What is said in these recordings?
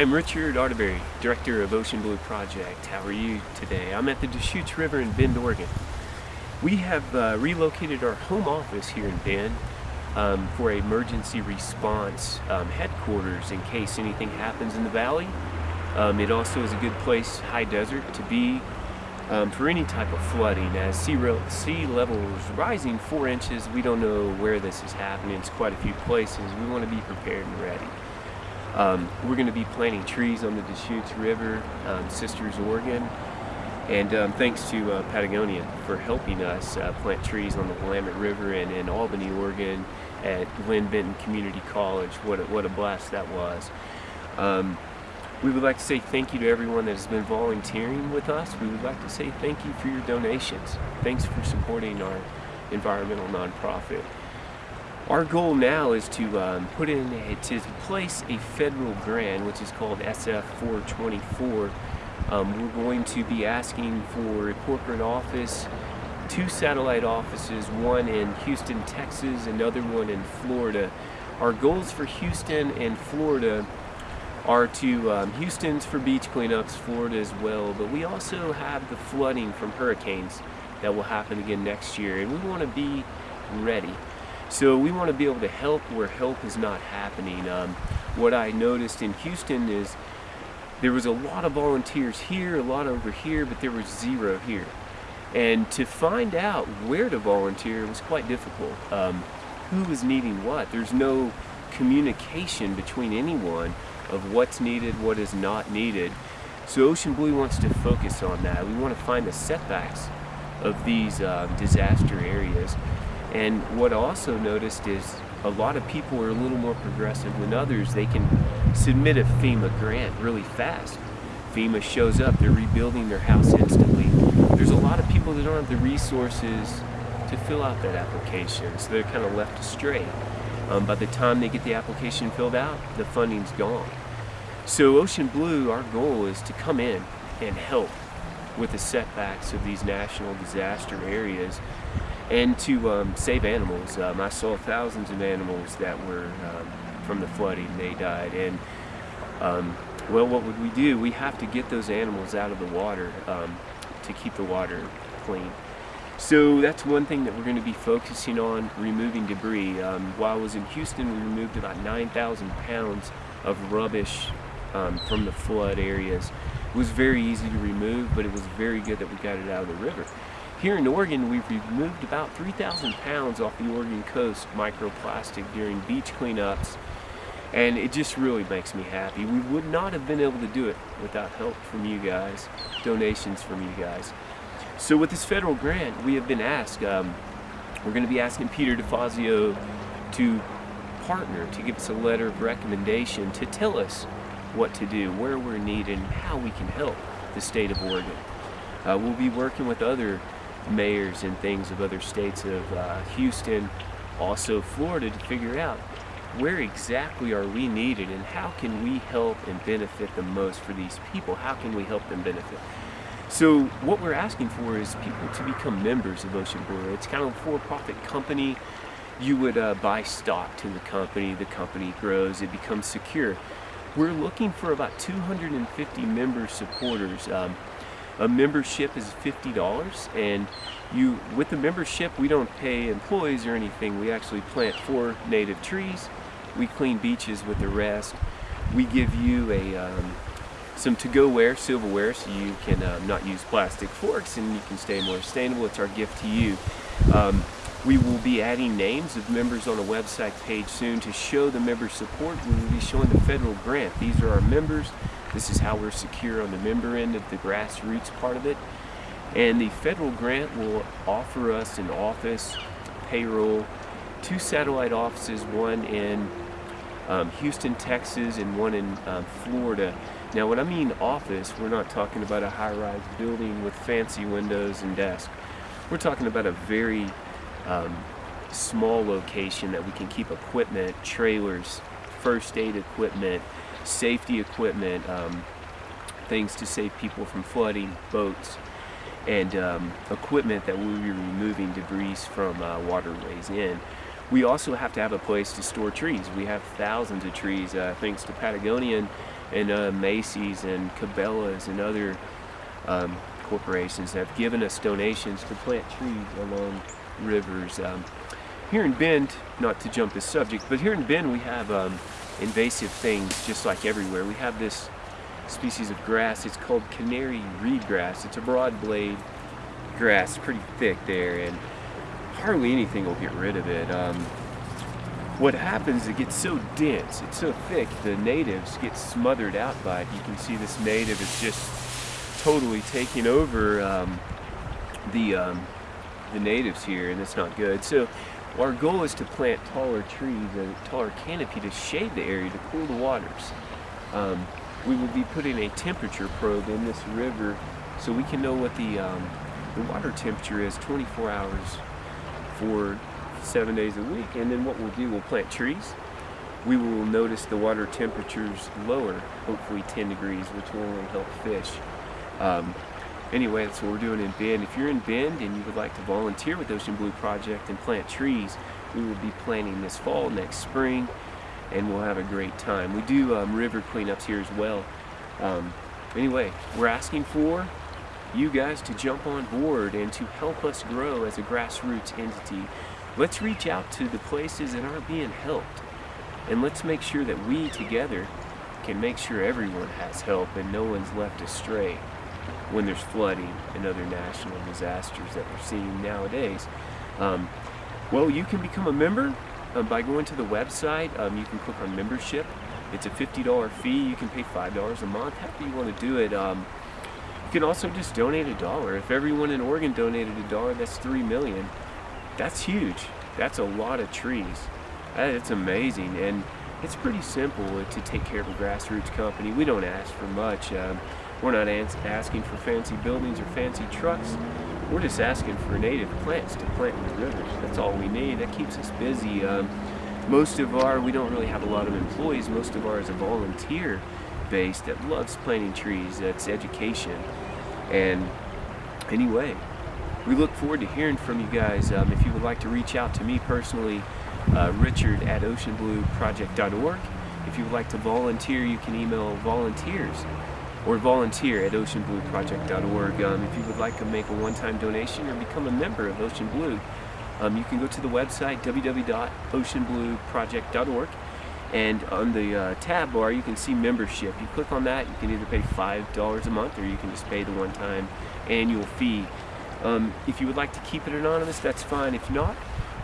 I'm Richard Arterberry, Director of Ocean Blue Project. How are you today? I'm at the Deschutes River in Bend, Oregon. We have uh, relocated our home office here in Bend um, for emergency response um, headquarters in case anything happens in the valley. Um, it also is a good place, high desert, to be um, for any type of flooding. As sea, sea level is rising four inches, we don't know where this is happening. It's quite a few places. We want to be prepared and ready. Um, we're going to be planting trees on the Deschutes River, um, Sisters, Oregon, and um, thanks to uh, Patagonia for helping us uh, plant trees on the Willamette River and in Albany, Oregon at Linn-Benton Community College. What a, what a blast that was. Um, we would like to say thank you to everyone that has been volunteering with us. We would like to say thank you for your donations. Thanks for supporting our environmental nonprofit. Our goal now is to um, put in, a, to place a federal grant, which is called SF 424. Um, we're going to be asking for a corporate office, two satellite offices, one in Houston, Texas, another one in Florida. Our goals for Houston and Florida are to um, Houston's for beach cleanups, Florida as well, but we also have the flooding from hurricanes that will happen again next year, and we want to be ready. So we want to be able to help where help is not happening. Um, what I noticed in Houston is there was a lot of volunteers here, a lot over here, but there was zero here. And to find out where to volunteer was quite difficult. Um, who was needing what? There's no communication between anyone of what's needed, what is not needed. So Ocean Blue wants to focus on that. We want to find the setbacks of these uh, disaster areas and what I also noticed is a lot of people are a little more progressive than others. They can submit a FEMA grant really fast. FEMA shows up, they're rebuilding their house instantly. There's a lot of people that don't have the resources to fill out that application, so they're kind of left astray. Um, by the time they get the application filled out, the funding's gone. So Ocean Blue, our goal is to come in and help with the setbacks of these national disaster areas and to um, save animals. Um, I saw thousands of animals that were um, from the flooding, they died. And um, well, what would we do? We have to get those animals out of the water um, to keep the water clean. So that's one thing that we're going to be focusing on, removing debris. Um, while I was in Houston, we removed about 9,000 pounds of rubbish from the flood areas. It was very easy to remove, but it was very good that we got it out of the river. Here in Oregon, we've removed about 3,000 pounds off the Oregon coast microplastic during beach cleanups, and it just really makes me happy. We would not have been able to do it without help from you guys, donations from you guys. So with this federal grant, we have been asked, um, we're going to be asking Peter DeFazio to partner, to give us a letter of recommendation to tell us what to do, where we're needed, and how we can help the state of Oregon. Uh, we'll be working with other mayors and things of other states of uh, Houston, also Florida, to figure out where exactly are we needed and how can we help and benefit the most for these people? How can we help them benefit? So what we're asking for is people to become members of Ocean Blue. It's kind of a for-profit company. You would uh, buy stock to the company, the company grows, it becomes secure. We're looking for about 250 member supporters. Um, a membership is $50 and you with the membership we don't pay employees or anything we actually plant four native trees we clean beaches with the rest we give you a um, some to-go ware silverware so you can um, not use plastic forks and you can stay more sustainable it's our gift to you um, we will be adding names of members on a website page soon to show the member support. We will be showing the federal grant. These are our members. This is how we're secure on the member end of the grassroots part of it. And the federal grant will offer us an office, payroll, two satellite offices, one in um, Houston, Texas, and one in um, Florida. Now, when I mean office, we're not talking about a high-rise building with fancy windows and desks. We're talking about a very um, small location that we can keep equipment, trailers, first aid equipment, safety equipment, um, things to save people from flooding, boats, and um, equipment that we'll be removing debris from uh, waterways in. We also have to have a place to store trees. We have thousands of trees uh, thanks to Patagonian and uh, Macy's and Cabela's and other um, corporations have given us donations to plant trees along rivers. Um, here in Bend, not to jump the subject, but here in Bend we have um, invasive things just like everywhere. We have this species of grass, it's called canary reed grass. It's a broad blade grass, pretty thick there, and hardly anything will get rid of it. Um, what happens, it gets so dense, it's so thick, the natives get smothered out by it. You can see this native is just totally taking over um, the, um, the natives here, and it's not good. So our goal is to plant taller trees, a taller canopy to shade the area, to cool the waters. Um, we will be putting a temperature probe in this river so we can know what the, um, the water temperature is 24 hours for seven days a week. And then what we'll do, we'll plant trees. We will notice the water temperatures lower, hopefully 10 degrees, which will only help fish. Um, anyway, that's what we're doing in Bend. If you're in Bend and you would like to volunteer with Ocean Blue Project and plant trees, we will be planting this fall, next spring, and we'll have a great time. We do um, river cleanups here as well. Um, anyway, we're asking for you guys to jump on board and to help us grow as a grassroots entity. Let's reach out to the places that aren't being helped. And let's make sure that we together can make sure everyone has help and no one's left astray when there's flooding and other national disasters that we're seeing nowadays. Um, well, you can become a member um, by going to the website. Um, you can click on membership. It's a $50 fee. You can pay $5 a month, however you want to do it. Um, you can also just donate a dollar. If everyone in Oregon donated a dollar, that's $3 million. That's huge. That's a lot of trees. It's amazing, and it's pretty simple to take care of a grassroots company. We don't ask for much. Um, we're not asking for fancy buildings or fancy trucks. We're just asking for native plants to plant in the rivers. That's all we need. That keeps us busy. Um, most of our, we don't really have a lot of employees. Most of ours is a volunteer base that loves planting trees. That's education. And anyway, we look forward to hearing from you guys. Um, if you would like to reach out to me personally, uh, Richard at oceanblueproject.org. If you would like to volunteer, you can email volunteers or volunteer at oceanblueproject.org. Um, if you would like to make a one-time donation or become a member of Ocean Blue, um, you can go to the website www.oceanblueproject.org and on the uh, tab bar you can see membership. You click on that, you can either pay $5 a month or you can just pay the one-time annual fee. Um, if you would like to keep it anonymous, that's fine. If not,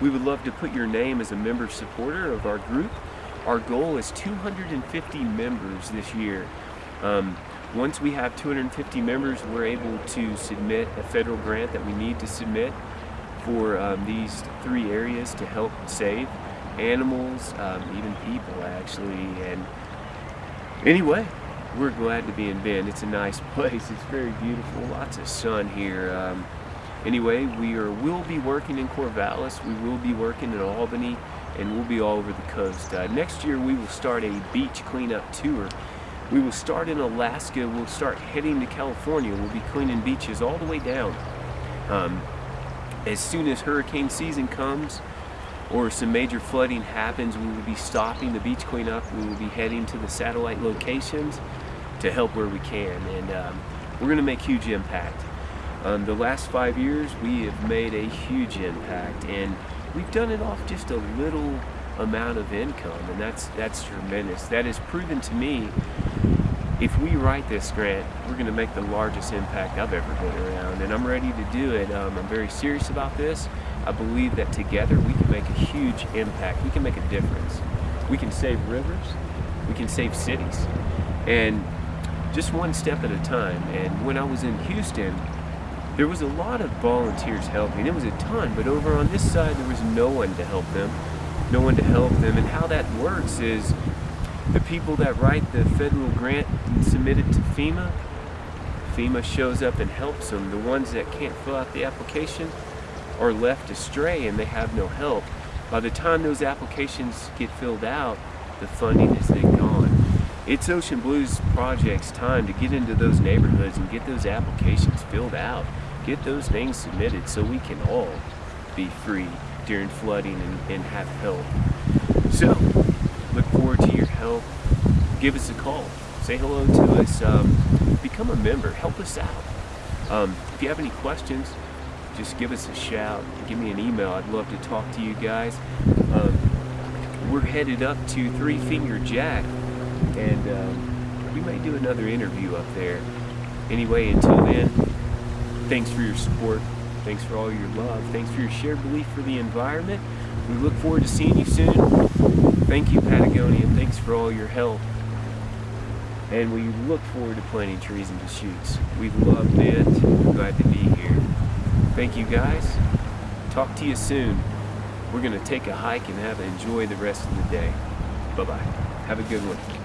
we would love to put your name as a member supporter of our group. Our goal is 250 members this year. Um, once we have 250 members, we're able to submit a federal grant that we need to submit for um, these three areas to help save animals, um, even people actually. And anyway, we're glad to be in Bend. It's a nice place. It's very beautiful. Lots of sun here. Um, anyway, we are will be working in Corvallis. We will be working in Albany, and we'll be all over the coast. Uh, next year, we will start a beach cleanup tour we will start in Alaska, we'll start heading to California, we'll be cleaning beaches all the way down. Um, as soon as hurricane season comes or some major flooding happens, we will be stopping the beach cleanup, we will be heading to the satellite locations to help where we can, and um, we're going to make huge impact. Um, the last five years, we have made a huge impact, and we've done it off just a little amount of income, and that's that's tremendous. That is proven to me if we write this grant, we're going to make the largest impact I've ever been around, and I'm ready to do it. Um, I'm very serious about this. I believe that together we can make a huge impact. We can make a difference. We can save rivers. We can save cities. And just one step at a time. And when I was in Houston, there was a lot of volunteers helping. It was a ton, but over on this side, there was no one to help them. No one to help them. And how that works is the people that write the federal grant and submit it to FEMA, FEMA shows up and helps them. The ones that can't fill out the application are left astray and they have no help. By the time those applications get filled out, the funding is gone. It's Ocean Blues Project's time to get into those neighborhoods and get those applications filled out. Get those things submitted so we can all be free during flooding and, and have help. So, look forward to your help, give us a call. say hello to us, um, become a member, help us out. Um, if you have any questions, just give us a shout, give me an email. I'd love to talk to you guys. Um, we're headed up to Three Finger Jack, and um, we may do another interview up there. Anyway, until then, thanks for your support. Thanks for all your love. Thanks for your shared belief for the environment. We look forward to seeing you soon. Thank you, Patagonia. Thanks for all your help. And we look forward to planting trees and Deschutes. We've loved it. We're glad to be here. Thank you, guys. Talk to you soon. We're going to take a hike and have enjoy the rest of the day. Bye-bye. Have a good one.